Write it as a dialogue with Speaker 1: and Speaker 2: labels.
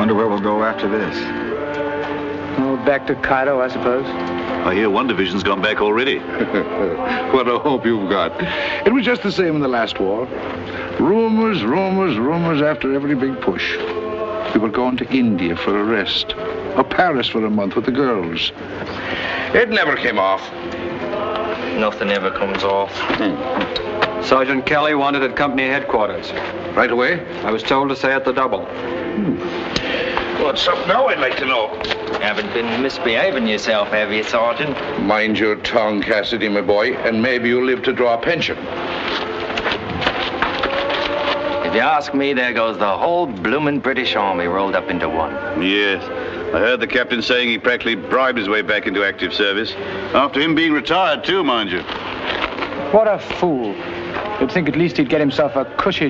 Speaker 1: Wonder where we'll go after this.
Speaker 2: Oh, back to Cairo, I suppose.
Speaker 3: I hear one division's gone back already.
Speaker 4: what a hope you've got. It was just the same in the last war. Rumors, rumors, rumors after every big push. We were going to India for a rest, or Paris for a month with the girls. It never came off.
Speaker 5: Nothing ever comes off.
Speaker 6: Sergeant Kelly wanted at company headquarters.
Speaker 4: Right away?
Speaker 6: I was told to say at the double. Hmm.
Speaker 4: What's up now, I'd like to know.
Speaker 5: Haven't been misbehaving yourself, have you, Sergeant?
Speaker 4: Mind your tongue, Cassidy, my boy, and maybe you'll live to draw a pension.
Speaker 5: If you ask me, there goes the whole bloomin' British Army rolled up into one.
Speaker 3: Yes. I heard the captain saying he practically bribed his way back into active service. After him being retired, too, mind you.
Speaker 2: What a fool. You'd think at least he'd get himself a cushy